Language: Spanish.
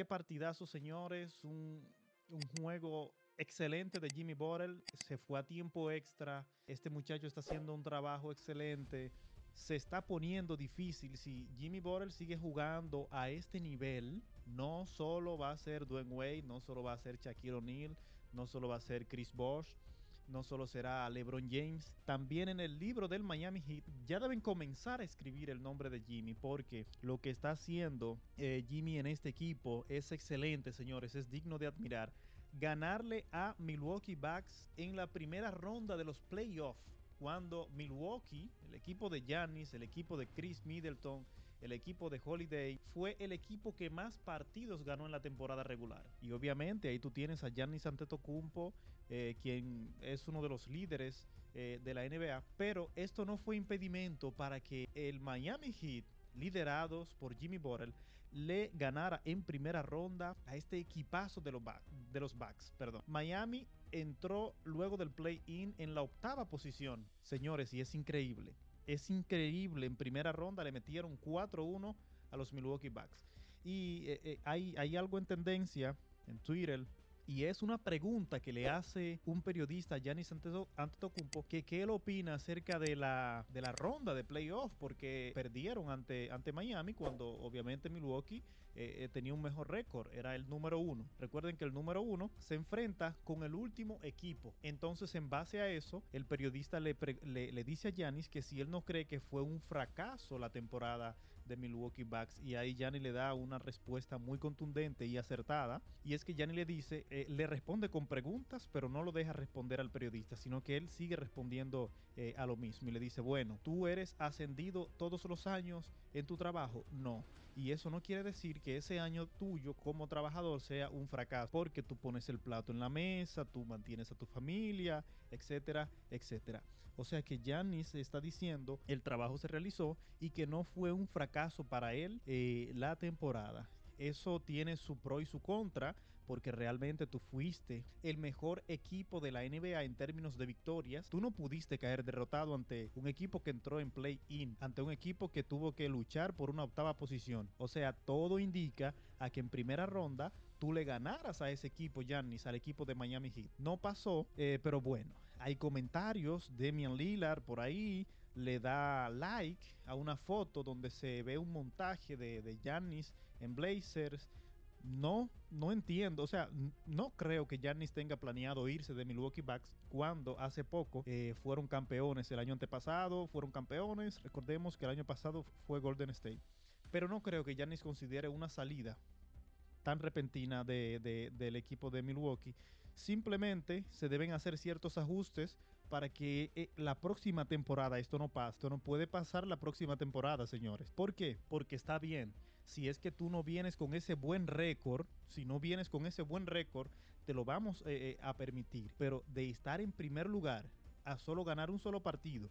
qué partidazo, señores. Un, juego excelente de Jimmy Butler. Se fue a tiempo extra. Este muchacho está haciendo un trabajo excelente. Se está poniendo difícil. Si Jimmy Butler sigue jugando a este nivel, no solo va a ser Dwayne Wade, no solo va a ser Shaquille O'Neal, no solo va a ser Chris Bosh no solo será LeBron James, también en el libro del Miami Heat ya deben comenzar a escribir el nombre de Jimmy porque lo que está haciendo eh, Jimmy en este equipo es excelente, señores, es digno de admirar. Ganarle a Milwaukee Bucks en la primera ronda de los playoffs cuando Milwaukee, el equipo de Giannis, el equipo de Chris Middleton, el equipo de Holiday fue el equipo que más partidos ganó en la temporada regular. Y obviamente ahí tú tienes a Giannis Antetokounmpo, eh, quien es uno de los líderes eh, de la NBA. Pero esto no fue impedimento para que el Miami Heat liderados por Jimmy Butler, le ganara en primera ronda a este equipazo de los, de los Bucks. Perdón. Miami entró luego del play-in en la octava posición. Señores, y es increíble es increíble. En primera ronda le metieron 4-1 a los Milwaukee Bucks. Y eh, eh, hay, hay algo en tendencia en Twitter y es una pregunta que le hace un periodista, Giannis Antetokounmpo, que qué él opina acerca de la, de la ronda de playoff, porque perdieron ante, ante Miami cuando obviamente Milwaukee eh, eh, tenía un mejor récord, era el número uno. Recuerden que el número uno se enfrenta con el último equipo. Entonces, en base a eso, el periodista le, le, dice a Giannis que si él no cree que fue un fracaso la temporada de Milwaukee Bucks, y ahí Giannis le da una respuesta muy contundente y acertada, y es que Giannis le dice, eh, le responde con preguntas, pero no lo deja responder al periodista, sino que él sigue respondiendo eh, a lo mismo y le dice, bueno, tú eres ascendido todos los años en tu trabajo. No. Y eso no quiere decir que ese año tuyo como trabajador sea un fracaso, porque tú pones el plato en la mesa, tú mantienes a tu familia, etcétera, etcétera. O sea que Giannis está diciendo el trabajo se realizó y que no fue un fracaso para él eh, la temporada eso tiene su pro y su contra, porque realmente tú fuiste el mejor equipo de la NBA en términos de victorias. Tú no pudiste caer derrotado ante un equipo que entró en play-in, ante un equipo que tuvo que luchar por una octava posición. O sea, todo indica a que en primera ronda tú le ganaras a ese equipo, Giannis, al equipo de Miami Heat. No pasó, eh, pero bueno, hay comentarios. Demian Lillard por ahí le da like a una foto donde se ve un montaje de, Giannis en Blazers. No, no entiendo. O sea, no creo que Giannis tenga planeado irse de Milwaukee Bucks cuando hace poco eh, fueron campeones. El año antepasado fueron campeones. Recordemos que el año pasado fue Golden State. Pero no creo que Giannis considere una salida tan repentina del equipo de Milwaukee. Simplemente se deben hacer ciertos ajustes para que eh, la próxima temporada esto no pase. Esto no puede pasar la próxima temporada, señores. ¿Por qué? Porque está bien. Si es que tú no vienes con ese buen récord, si no vienes con ese buen récord, te lo vamos eh, eh, a permitir. Pero de estar en primer lugar a solo ganar un solo partido